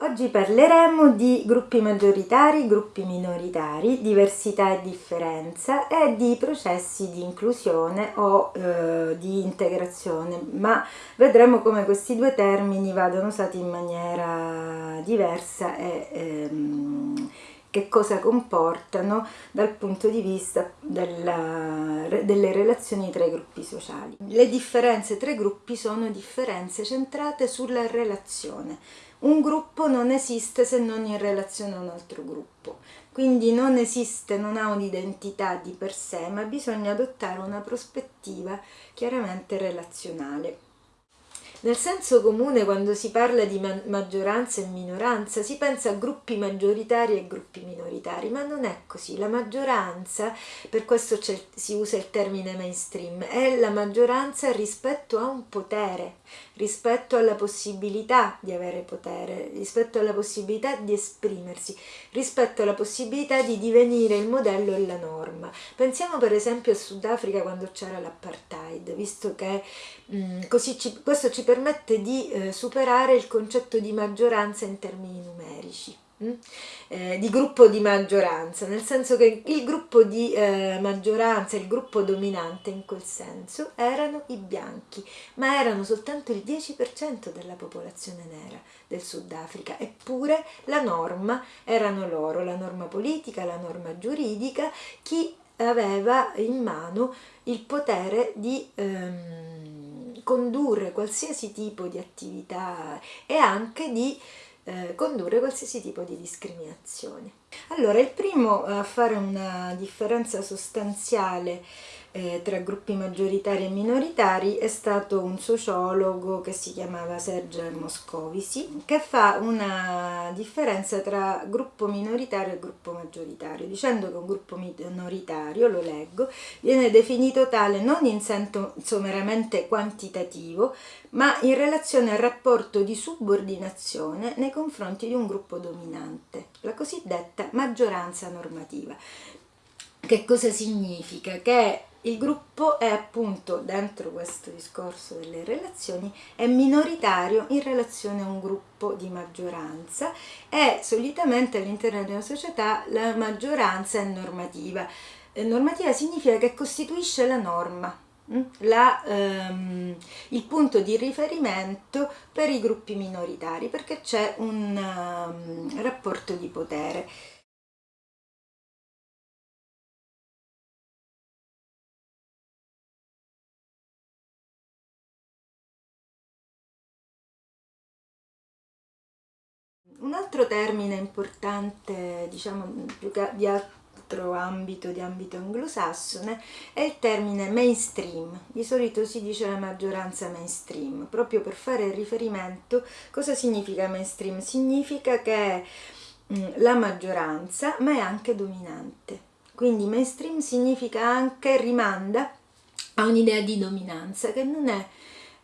Oggi parleremo di gruppi maggioritari, gruppi minoritari, diversità e differenza e di processi di inclusione o eh, di integrazione, ma vedremo come questi due termini vadano usati in maniera diversa e ehm, che cosa comportano dal punto di vista della, delle relazioni tra i gruppi sociali. Le differenze tra i gruppi sono differenze centrate sulla relazione un gruppo non esiste se non in relazione a un altro gruppo, quindi non esiste, non ha un'identità di per sé, ma bisogna adottare una prospettiva chiaramente relazionale. Nel senso comune, quando si parla di ma maggioranza e minoranza, si pensa a gruppi maggioritari e gruppi minoritari, ma non è così. La maggioranza, per questo si usa il termine mainstream, è la maggioranza rispetto a un potere, rispetto alla possibilità di avere potere, rispetto alla possibilità di esprimersi, rispetto alla possibilità di divenire il modello e la norma. Pensiamo per esempio al Sudafrica quando c'era l'apartheid, visto che mh, così ci, questo ci permette di eh, superare il concetto di maggioranza in termini numerici. Mm? Eh, di gruppo di maggioranza, nel senso che il gruppo di eh, maggioranza, il gruppo dominante in quel senso, erano i bianchi, ma erano soltanto il 10% della popolazione nera del Sudafrica, eppure la norma erano loro, la norma politica, la norma giuridica, chi aveva in mano il potere di ehm, condurre qualsiasi tipo di attività e anche di eh, condurre qualsiasi tipo di discriminazione. Allora, il primo a fare una differenza sostanziale eh, tra gruppi maggioritari e minoritari è stato un sociologo che si chiamava Sergio Moscovici che fa una differenza tra gruppo minoritario e gruppo maggioritario dicendo che un gruppo minoritario, lo leggo, viene definito tale non in senso meramente quantitativo ma in relazione al rapporto di subordinazione nei confronti di un gruppo dominante, la cosiddetta maggioranza normativa. Che cosa significa? Che il gruppo è appunto, dentro questo discorso delle relazioni, è minoritario in relazione a un gruppo di maggioranza e solitamente all'interno di una società la maggioranza è normativa. E normativa significa che costituisce la norma, mm? la, ehm, il punto di riferimento per i gruppi minoritari perché c'è un um, rapporto di potere. Un altro termine importante, diciamo più di altro ambito, di ambito anglosassone, è il termine mainstream. Di solito si dice la maggioranza mainstream, proprio per fare riferimento. Cosa significa mainstream? Significa che è mm, la maggioranza, ma è anche dominante. Quindi mainstream significa anche, rimanda a un'idea di dominanza che non è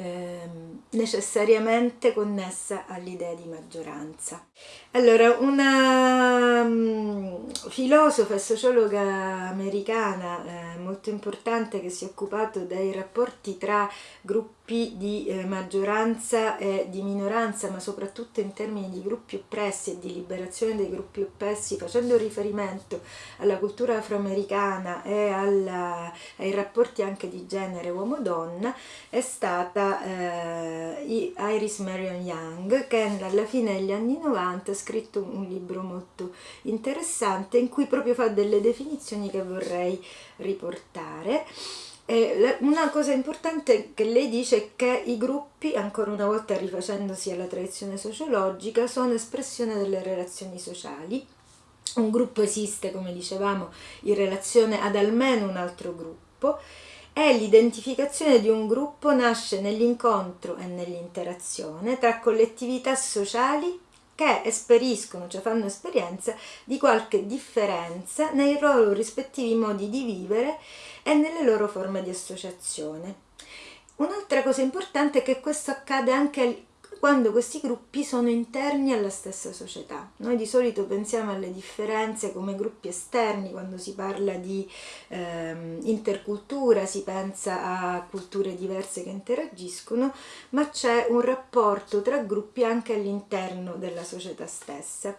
Ehm, necessariamente connessa all'idea di maggioranza. Allora, una um, filosofa e sociologa americana eh, molto importante che si è occupato dei rapporti tra gruppi di eh, maggioranza e di minoranza, ma soprattutto in termini di gruppi oppressi e di liberazione dei gruppi oppressi, facendo riferimento alla cultura afroamericana e alla, ai rapporti anche di genere uomo-donna, è stata eh, Iris Marion Young, che alla fine degli anni 90 ha scritto un libro molto interessante in cui proprio fa delle definizioni che vorrei riportare. Eh, una cosa importante che lei dice è che i gruppi, ancora una volta rifacendosi alla tradizione sociologica, sono espressione delle relazioni sociali. Un gruppo esiste, come dicevamo, in relazione ad almeno un altro gruppo e l'identificazione di un gruppo nasce nell'incontro e nell'interazione tra collettività sociali che esperiscono, cioè fanno esperienza di qualche differenza nei loro rispettivi modi di vivere e nelle loro forme di associazione. Un'altra cosa importante è che questo accade anche quando questi gruppi sono interni alla stessa società. Noi di solito pensiamo alle differenze come gruppi esterni quando si parla di ehm, intercultura, si pensa a culture diverse che interagiscono, ma c'è un rapporto tra gruppi anche all'interno della società stessa.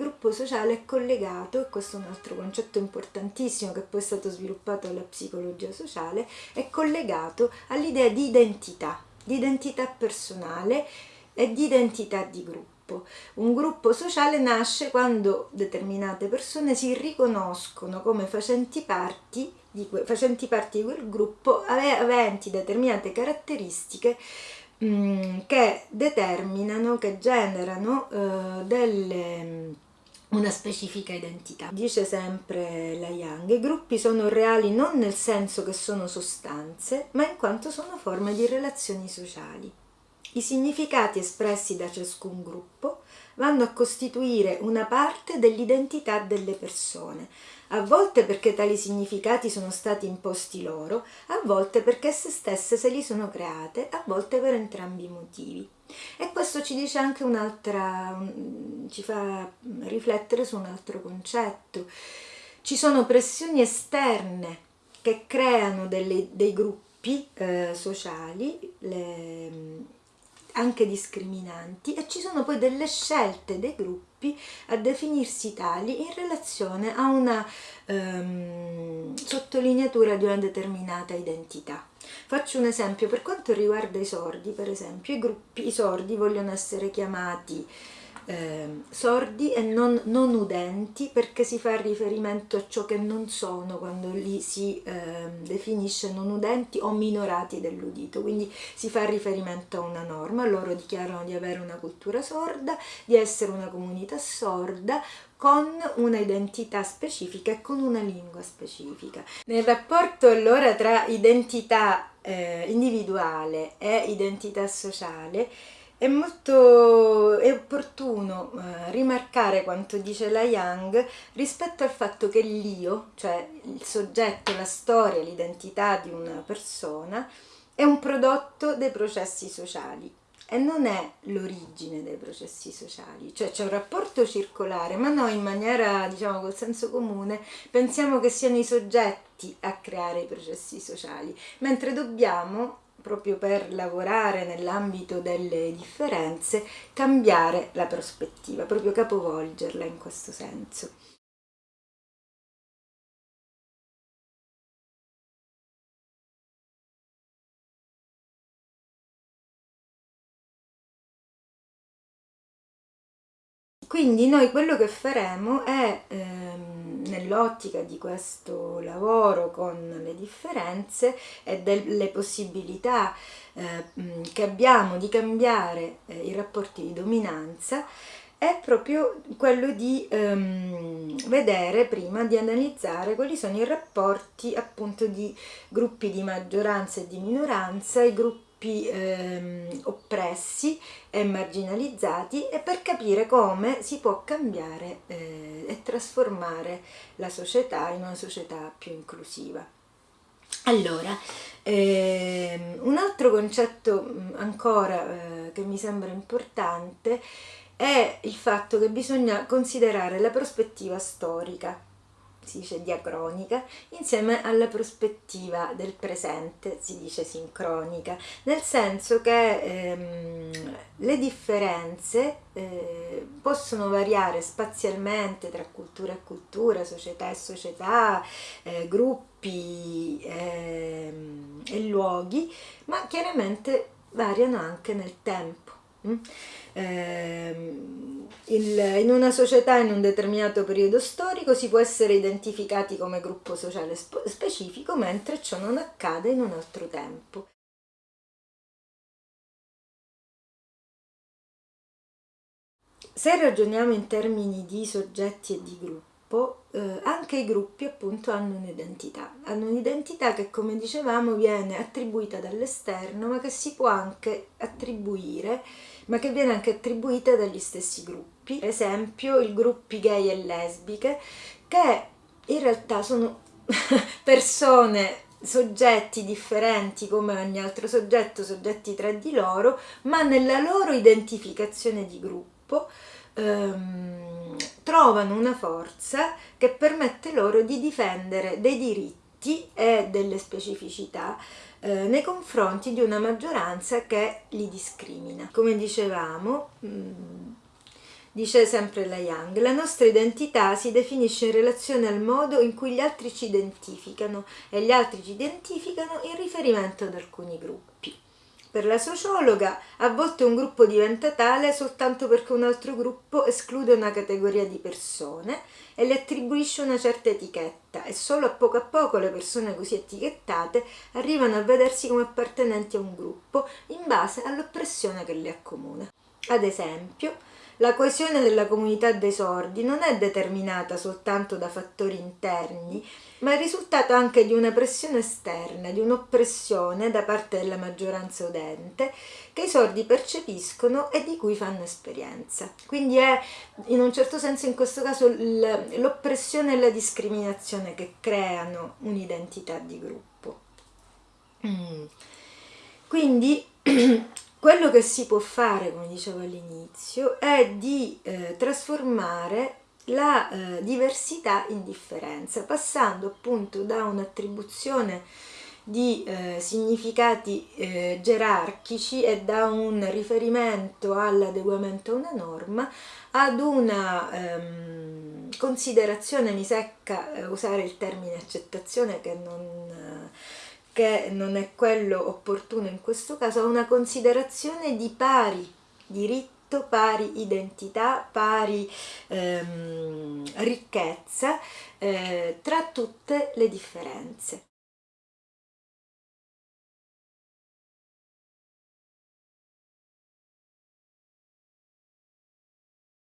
Gruppo sociale è collegato, e questo è un altro concetto importantissimo che poi è stato sviluppato dalla psicologia sociale, è collegato all'idea di identità, di identità personale e di identità di gruppo. Un gruppo sociale nasce quando determinate persone si riconoscono come facenti parte di, facenti parte di quel gruppo aventi determinate caratteristiche Mm, che determinano, che generano eh, delle, una specifica identità. Dice sempre la Young, i gruppi sono reali non nel senso che sono sostanze, ma in quanto sono forme di relazioni sociali. I significati espressi da ciascun gruppo vanno a costituire una parte dell'identità delle persone, a volte perché tali significati sono stati imposti loro, a volte perché esse stesse se li sono create, a volte per entrambi i motivi. E questo ci dice anche un'altra, ci fa riflettere su un altro concetto. Ci sono pressioni esterne che creano delle, dei gruppi eh, sociali, le, anche discriminanti, e ci sono poi delle scelte dei gruppi a definirsi tali in relazione a una ehm, sottolineatura di una determinata identità. Faccio un esempio, per quanto riguarda i sordi, per esempio, i gruppi, i sordi vogliono essere chiamati eh, sordi e non, non, udenti perché si fa riferimento a ciò che non sono quando li si eh, definisce non udenti o minorati dell'udito, quindi si fa riferimento a una norma, loro dichiarano di avere una cultura sorda, di essere una comunità sorda, con una identità specifica e con una lingua specifica. Nel rapporto allora tra identità eh, individuale e identità sociale è molto è opportuno eh, rimarcare quanto dice la Young rispetto al fatto che l'io, cioè il soggetto, la storia, l'identità di una persona, è un prodotto dei processi sociali e non è l'origine dei processi sociali, cioè c'è un rapporto circolare, ma noi in maniera, diciamo, col senso comune pensiamo che siano i soggetti a creare i processi sociali, mentre dobbiamo proprio per lavorare nell'ambito delle differenze, cambiare la prospettiva, proprio capovolgerla in questo senso. Quindi noi quello che faremo è, ehm, nell'ottica di questo lavoro con le differenze e delle possibilità eh, che abbiamo di cambiare eh, i rapporti di dominanza, è proprio quello di ehm, vedere prima, di analizzare quali sono i rapporti appunto di gruppi di maggioranza e di minoranza, i gruppi gruppi ehm, oppressi e marginalizzati e per capire come si può cambiare eh, e trasformare la società in una società più inclusiva. Allora, ehm, un altro concetto mm, ancora eh, che mi sembra importante è il fatto che bisogna considerare la prospettiva storica si dice diacronica, insieme alla prospettiva del presente, si dice sincronica, nel senso che ehm, le differenze eh, possono variare spazialmente tra cultura e cultura, società e società, eh, gruppi eh, e luoghi, ma chiaramente variano anche nel tempo. Mm? Ehm, in una società in un determinato periodo storico si può essere identificati come gruppo sociale specifico, mentre ciò non accade in un altro tempo. Se ragioniamo in termini di soggetti e di gruppo, eh, anche i gruppi appunto hanno un'identità, hanno un'identità che come dicevamo viene attribuita dall'esterno ma che si può anche attribuire ma che viene anche attribuita dagli stessi gruppi. gruppi, per esempio i gruppi gay e lesbiche, che in realtà sono persone soggetti differenti come ogni altro soggetto, soggetti tra di loro, ma nella loro identificazione di gruppo ehm, trovano una forza che permette loro di difendere dei diritti e delle specificità eh, nei confronti di una maggioranza che li discrimina. Come dicevamo, mh, mm, Dice sempre la Young, la nostra identità si definisce in relazione al modo in cui gli altri ci identificano e gli altri ci identificano in riferimento ad alcuni gruppi. Per la sociologa, a volte un gruppo diventa tale soltanto perché un altro gruppo esclude una categoria di persone e le attribuisce una certa etichetta e solo a poco a poco le persone così etichettate arrivano a vedersi come appartenenti a un gruppo in base all'oppressione che le accomuna. Ad esempio, la coesione della comunità dei sordi non è determinata soltanto da fattori interni, ma è risultato anche di una pressione esterna, di un'oppressione da parte della maggioranza udente che i sordi percepiscono e di cui fanno esperienza. Quindi è in un certo senso in questo caso l'oppressione e la discriminazione che creano un'identità di gruppo. Mm. Quindi quello che si può fare, come dicevo all'inizio, è di eh, trasformare la eh, diversità in differenza, passando appunto da un'attribuzione di eh, significati eh, gerarchici e da un riferimento all'adeguamento a una norma ad una ehm, considerazione, mi secca eh, usare il termine accettazione che non che non è quello opportuno in questo caso, a una considerazione di pari diritto, pari identità, pari ehm, ricchezza eh, tra tutte le differenze.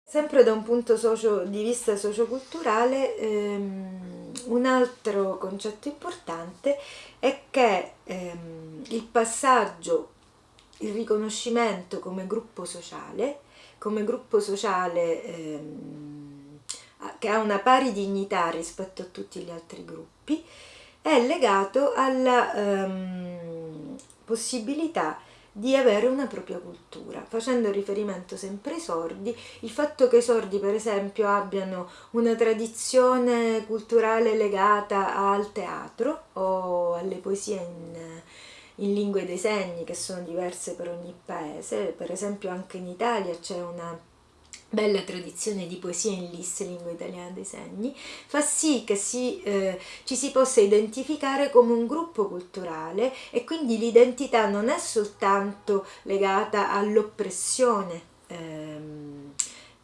Sempre da un punto socio, di vista socioculturale, ehm, un altro concetto importante è che ehm, il passaggio, il riconoscimento come gruppo sociale, come gruppo sociale ehm, che ha una pari dignità rispetto a tutti gli altri gruppi, è legato alla ehm, possibilità di avere una propria cultura, facendo riferimento sempre ai sordi, il fatto che i sordi per esempio abbiano una tradizione culturale legata al teatro o alle poesie in, in lingue dei segni che sono diverse per ogni paese, per esempio anche in Italia c'è una bella tradizione di poesia in lis, lingua italiana dei segni, fa sì che si, eh, ci si possa identificare come un gruppo culturale e quindi l'identità non è soltanto legata all'oppressione ehm,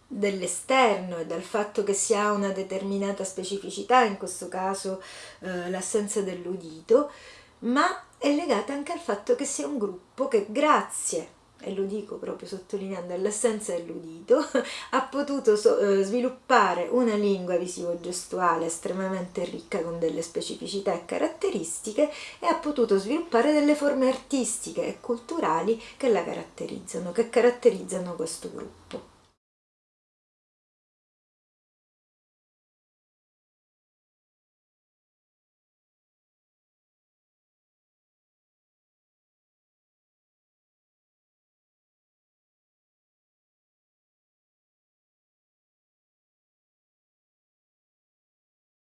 dell'esterno e dal fatto che si ha una determinata specificità, in questo caso eh, l'assenza dell'udito, ma è legata anche al fatto che sia un gruppo che grazie e lo dico proprio sottolineando l'assenza dell'udito, ha potuto so, eh, sviluppare una lingua visivo-gestuale estremamente ricca con delle specificità e caratteristiche e ha potuto sviluppare delle forme artistiche e culturali che la caratterizzano, che caratterizzano questo gruppo.